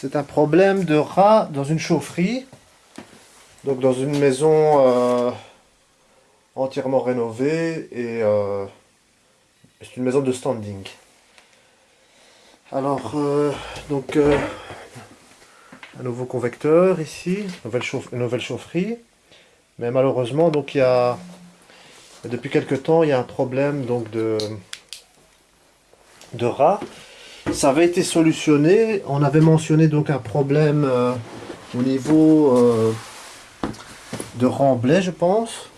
c'est un problème de rat dans une chaufferie. Donc dans une maison euh, entièrement rénovée et euh, c'est une maison de standing. Alors, euh, donc un nouveau convecteur ici, une nouvelle chaufferie. Mais malheureusement, donc il y a depuis quelque temps, il y a un problème donc de de rats. Ça avait été solutionné. On avait mentionné donc un problème euh, au niveau euh, de remblai, je pense.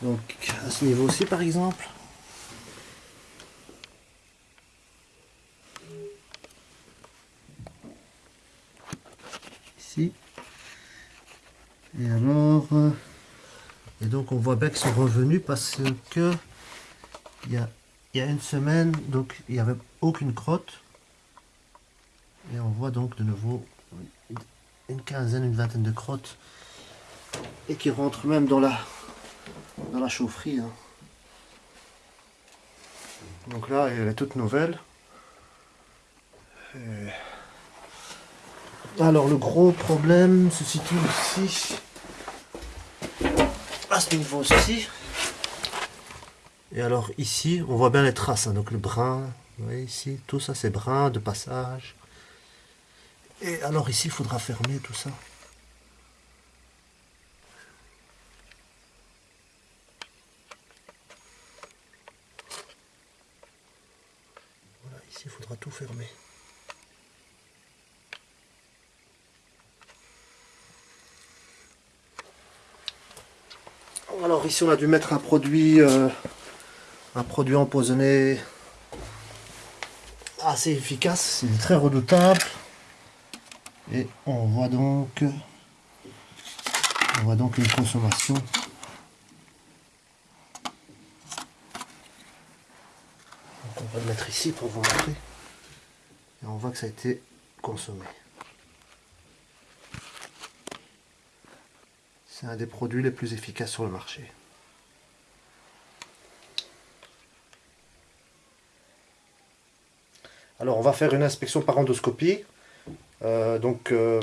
Donc à ce niveau aussi, par exemple. Ici. Et alors, euh, et donc on voit bien qu'ils sont revenus parce que il y a il y a une semaine, donc il n'y avait aucune crotte. Et on voit donc de nouveau une quinzaine, une vingtaine de crottes. Et qui rentrent même dans la, dans la chaufferie. Hein. Donc là, elle est toute nouvelle. Alors le gros problème se situe ici. À ce niveau-ci. Et alors ici, on voit bien les traces, hein. donc le brun, vous voyez ici, tout ça c'est brun de passage. Et alors ici, il faudra fermer tout ça. Voilà, ici, il faudra tout fermer. Alors ici, on a dû mettre un produit... Euh, un produit empoisonné assez efficace, c'est très redoutable. Et on voit donc on voit donc une consommation on va le mettre ici pour vous montrer. Et on voit que ça a été consommé. C'est un des produits les plus efficaces sur le marché. Alors on va faire une inspection par endoscopie. Euh, donc, euh,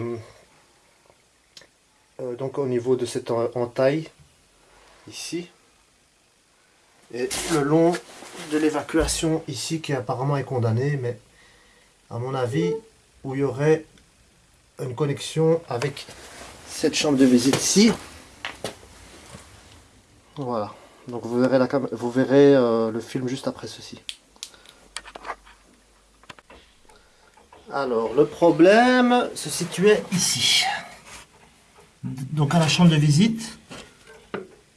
euh, donc au niveau de cette entaille, ici. Et le long de l'évacuation ici qui apparemment est condamné, mais à mon avis, où il y aurait une connexion avec cette chambre de visite ici. Voilà. Donc vous verrez, vous verrez le film juste après ceci. Alors, le problème se situait ici. Donc, à la chambre de visite.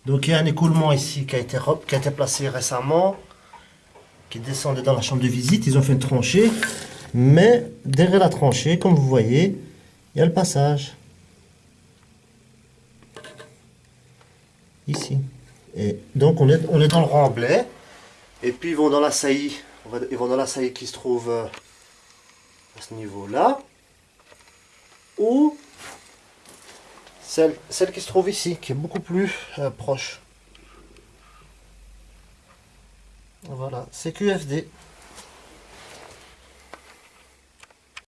Donc, il y a un écoulement ici qui a été, qui a été placé récemment, qui descendait dans la chambre de visite. Ils ont fait une tranchée. Mais, derrière la tranchée, comme vous voyez, il y a le passage. Ici. Et donc, on est, on est dans le remblai. Et puis, ils vont dans la saillie. Ils vont dans la saillie qui se trouve... Ce niveau-là, ou celle, celle qui se trouve ici, qui est beaucoup plus euh, proche. Voilà, c'est QFD.